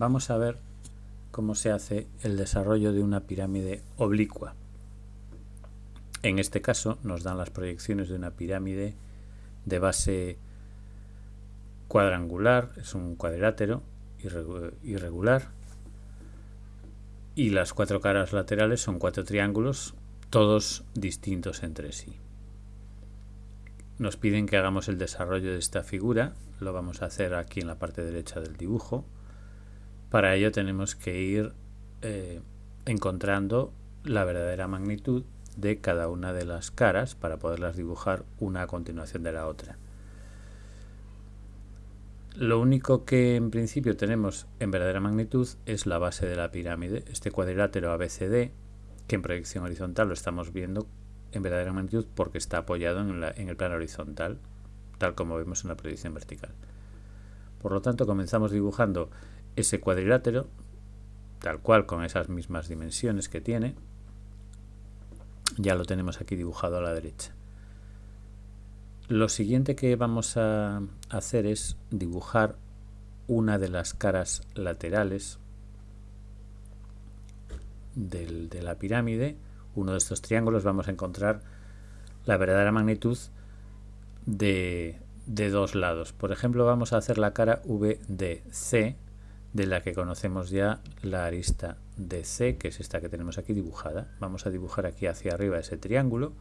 vamos a ver cómo se hace el desarrollo de una pirámide oblicua. En este caso nos dan las proyecciones de una pirámide de base cuadrangular, es un cuadrilátero irregular y las cuatro caras laterales son cuatro triángulos, todos distintos entre sí. Nos piden que hagamos el desarrollo de esta figura, lo vamos a hacer aquí en la parte derecha del dibujo. Para ello tenemos que ir eh, encontrando la verdadera magnitud de cada una de las caras para poderlas dibujar una a continuación de la otra. Lo único que en principio tenemos en verdadera magnitud es la base de la pirámide, este cuadrilátero ABCD, que en proyección horizontal lo estamos viendo en verdadera magnitud porque está apoyado en, en el plano horizontal, tal como vemos en la proyección vertical. Por lo tanto, comenzamos dibujando ese cuadrilátero, tal cual con esas mismas dimensiones que tiene. Ya lo tenemos aquí dibujado a la derecha. Lo siguiente que vamos a hacer es dibujar una de las caras laterales de la pirámide, uno de estos triángulos, vamos a encontrar la verdadera magnitud de, de dos lados. Por ejemplo, vamos a hacer la cara VDC, de la que conocemos ya la arista DC, que es esta que tenemos aquí dibujada. Vamos a dibujar aquí hacia arriba ese triángulo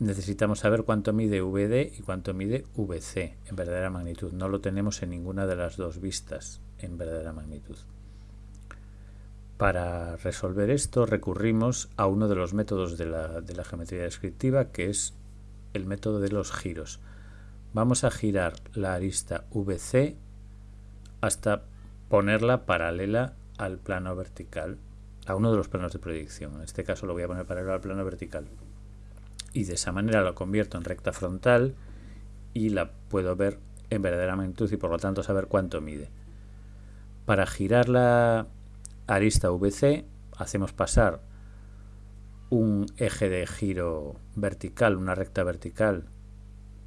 necesitamos saber cuánto mide VD y cuánto mide VC en verdadera magnitud. No lo tenemos en ninguna de las dos vistas en verdadera magnitud. Para resolver esto recurrimos a uno de los métodos de la, de la geometría descriptiva que es el método de los giros. Vamos a girar la arista VC hasta ponerla paralela al plano vertical, a uno de los planos de proyección. En este caso lo voy a poner paralelo al plano vertical y de esa manera lo convierto en recta frontal y la puedo ver en verdadera magnitud y por lo tanto saber cuánto mide. Para girar la arista VC hacemos pasar un eje de giro vertical, una recta vertical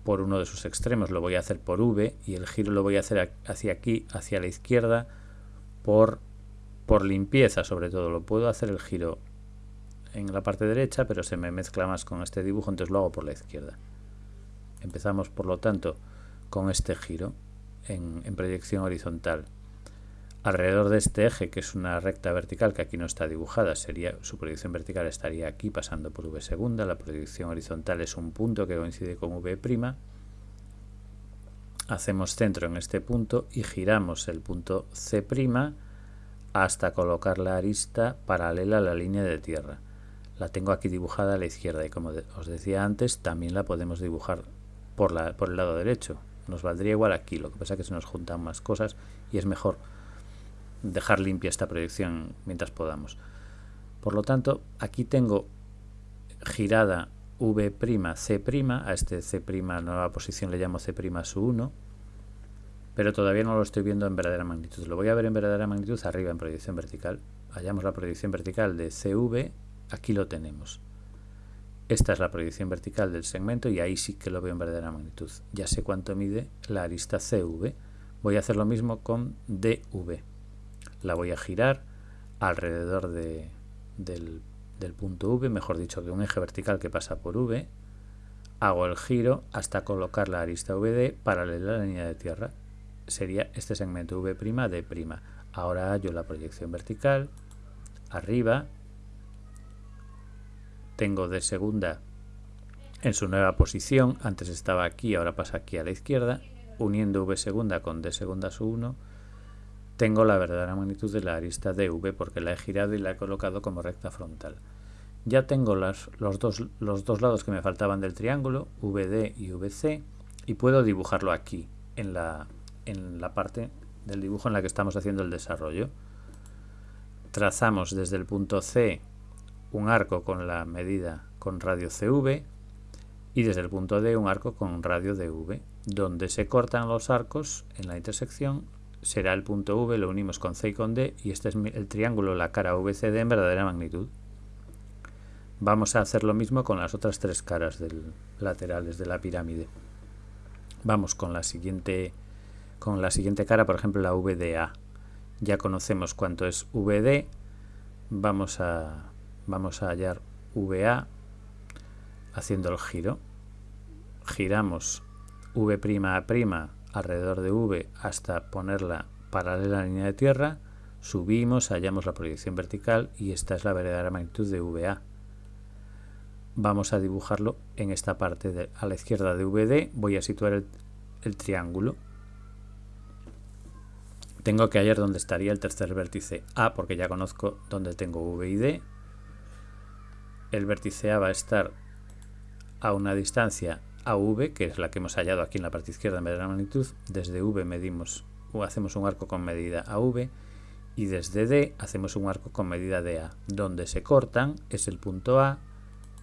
por uno de sus extremos, lo voy a hacer por V y el giro lo voy a hacer hacia aquí, hacia la izquierda, por, por limpieza sobre todo. Lo puedo hacer el giro en la parte derecha, pero se me mezcla más con este dibujo, entonces lo hago por la izquierda. Empezamos, por lo tanto, con este giro en, proyección horizontal. Alrededor de este eje, que es una recta vertical que aquí no está dibujada, sería su proyección vertical estaría aquí pasando por V segunda, la proyección horizontal es un punto que coincide con V', hacemos centro en este punto y giramos el punto C' hasta colocar la arista paralela a la línea de tierra. La tengo aquí dibujada a la izquierda y como os decía antes también la podemos dibujar por, la, por el lado derecho. Nos valdría igual aquí lo que pasa es que se nos juntan más cosas y es mejor dejar limpia esta proyección mientras podamos por lo tanto aquí tengo girada V', C', a este C', nueva posición le llamo C' su 1, pero todavía no lo estoy viendo en verdadera magnitud. Lo voy a ver en verdadera magnitud arriba en proyección vertical. Hallamos la proyección vertical de CV Aquí lo tenemos. Esta es la proyección vertical del segmento y ahí sí que lo veo en verdadera magnitud. Ya sé cuánto mide la arista CV. Voy a hacer lo mismo con DV. La voy a girar alrededor de, del, punto V, mejor dicho, de un eje vertical que pasa por V. Hago el giro hasta colocar la arista VD paralela a la línea de tierra. Sería este segmento V', D'. Ahora hallo la proyección vertical, arriba, tengo de segunda en su nueva posición, antes estaba aquí, ahora pasa aquí a la izquierda, uniendo v segunda con d segunda su 1, tengo la verdadera magnitud de la arista dv porque la he girado y la he colocado como recta frontal. Ya tengo los, dos, los dos lados que me faltaban del triángulo, vd y vc, y puedo dibujarlo aquí, en la, en la parte del dibujo en la que estamos haciendo el desarrollo. Trazamos desde el punto C un arco con la medida con radio CV y desde el punto D un arco con radio DV. Donde se cortan los arcos en la intersección será el punto V, lo unimos con C y con D y este es el triángulo, la cara VCD en verdadera magnitud. Vamos a hacer lo mismo con las otras tres caras del, laterales de la pirámide. Vamos con la siguiente con la siguiente cara, por ejemplo la VDA. ya conocemos cuánto es VD, vamos a, vamos a hallar VA haciendo el giro. Giramos V' a' alrededor de V hasta ponerla paralela a la línea de tierra, subimos, hallamos la proyección vertical y esta es la verdadera magnitud de VA. Vamos a dibujarlo en esta parte a la izquierda de VD, voy a situar el, el triángulo tengo que hallar dónde estaría el tercer vértice A porque ya conozco dónde tengo V y D. El vértice A va a estar a una distancia AV, que es la que hemos hallado aquí en la parte izquierda en de la magnitud. Desde V medimos o hacemos un arco con medida AV y desde D hacemos un arco con medida DA. Donde se cortan es el punto A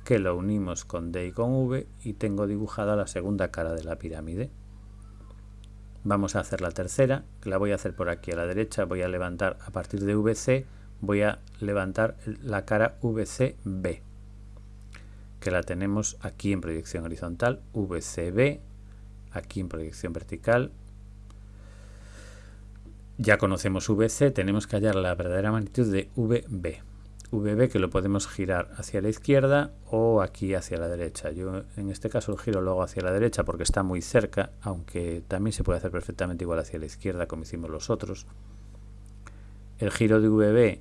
que lo unimos con D y con V y tengo dibujada la segunda cara de la pirámide. Vamos a hacer la tercera, la voy a hacer por aquí a la derecha, voy a levantar a partir de VC, voy a levantar la cara VCB, que la tenemos aquí en proyección horizontal, VCB, aquí en proyección vertical. Ya conocemos VC, tenemos que hallar la verdadera magnitud de VB. VB que lo podemos girar hacia la izquierda o aquí hacia la derecha. Yo en este caso el giro lo hago hacia la derecha porque está muy cerca, aunque también se puede hacer perfectamente igual hacia la izquierda como hicimos los otros. El giro de VB,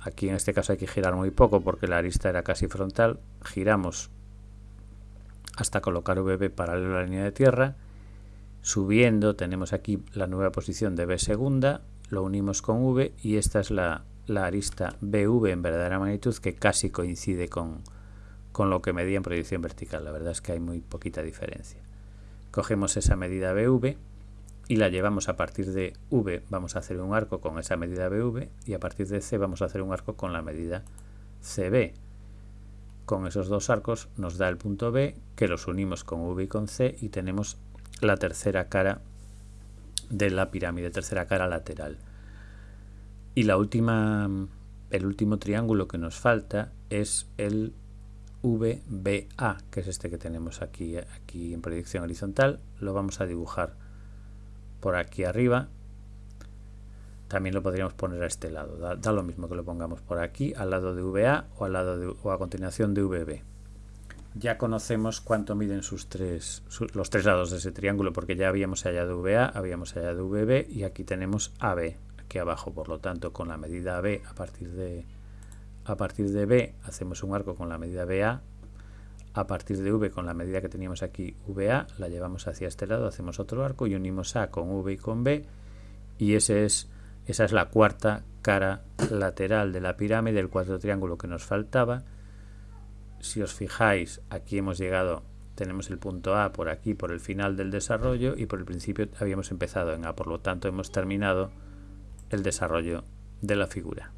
aquí en este caso hay que girar muy poco porque la arista era casi frontal. Giramos hasta colocar VB paralelo a la línea de tierra. Subiendo tenemos aquí la nueva posición de B segunda, lo unimos con V y esta es la la arista BV en verdadera magnitud que casi coincide con, con lo que medía en proyección vertical. La verdad es que hay muy poquita diferencia. Cogemos esa medida BV y la llevamos a partir de V, vamos a hacer un arco con esa medida BV y a partir de C vamos a hacer un arco con la medida CB. Con esos dos arcos nos da el punto B que los unimos con V y con C y tenemos la tercera cara de la pirámide, tercera cara lateral. Y la última, el último triángulo que nos falta es el VBA, que es este que tenemos aquí, aquí en proyección horizontal. Lo vamos a dibujar por aquí arriba. También lo podríamos poner a este lado. Da, lo mismo que lo pongamos por aquí, al lado de VA o, al lado o a continuación de VB. Ya conocemos cuánto miden sus tres, los tres lados de ese triángulo, porque ya habíamos hallado VA, habíamos hallado VB y aquí tenemos AB, aquí abajo. Por lo tanto, con la medida B a partir de a partir de B hacemos un arco con la medida BA. A partir de V con la medida que teníamos aquí VA, la llevamos hacia este lado, hacemos otro arco y unimos A con V y con B. Y ese es, esa es la cuarta cara lateral de la pirámide, el cuarto triángulo que nos faltaba. Si os fijáis, aquí hemos llegado tenemos el punto A por aquí, por el final del desarrollo y por el principio habíamos empezado en A, por lo tanto hemos terminado el desarrollo de la figura.